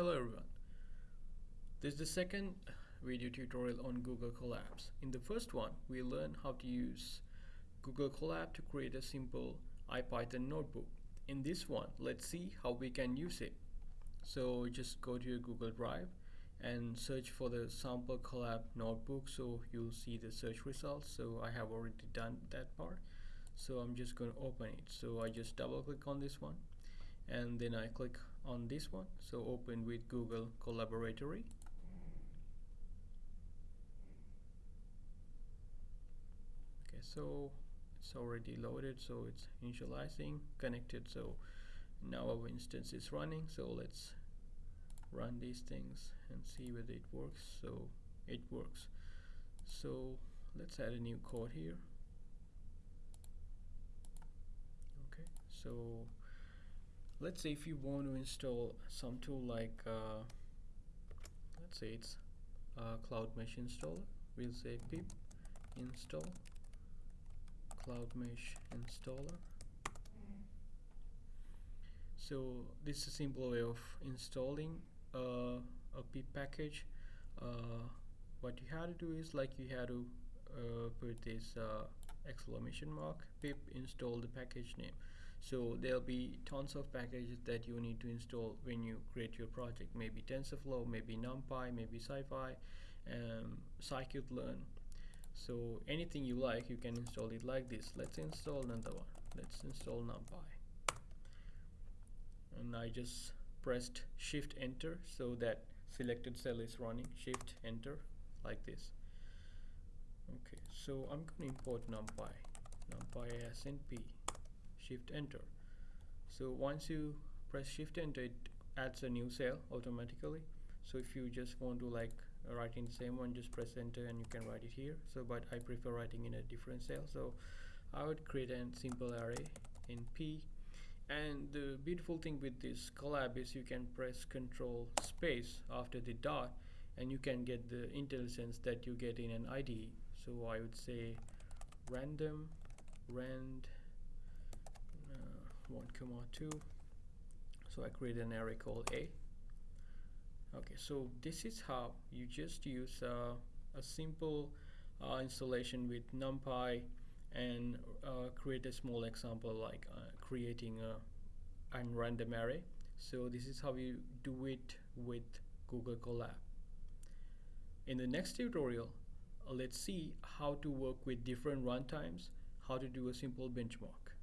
Hello everyone. This is the second video tutorial on Google Colabs. In the first one, we learned how to use Google Colab to create a simple IPython notebook. In this one, let's see how we can use it. So just go to your Google Drive and search for the sample Colab notebook so you'll see the search results. So I have already done that part. So I'm just going to open it. So I just double click on this one and then I click on this one. So open with Google Colaboratory. Okay so it's already loaded so it's initializing connected. So now our instance is running. So let's run these things and see whether it works. So it works. So let's add a new code here. Okay so let's say if you want to install some tool like uh, let's say it's cloudmesh installer we'll say pip install cloudmesh installer. So this is a simple way of installing uh, a pip package. Uh, what you have to do is like you have to uh, put this uh, exclamation mark pip install the package name so there'll be tons of packages that you need to install when you create your project. Maybe TensorFlow maybe NumPy maybe SciPy um, scikit-learn. So anything you like you can install it like this. Let's install another one. Let's install NumPy. And I just pressed shift enter so that selected cell is running. Shift enter like this. Okay so I'm going to import NumPy. NumPy SNP shift enter. So once you press shift enter it adds a new cell automatically. So if you just want to like write in the same one just press enter and you can write it here. So but I prefer writing in a different cell. So I would create a simple array in P. And the beautiful thing with this Colab is you can press control space after the dot and you can get the IntelliSense that you get in an IDE so I would say random rand 1 comma 2 so I create an array called a. Okay so this is how you just use uh, a simple uh, installation with numpy and uh, create a small example like uh, creating a an random array. So this is how you do it with Google Colab. In the next tutorial let's see how to work with different runtimes how to do a simple benchmark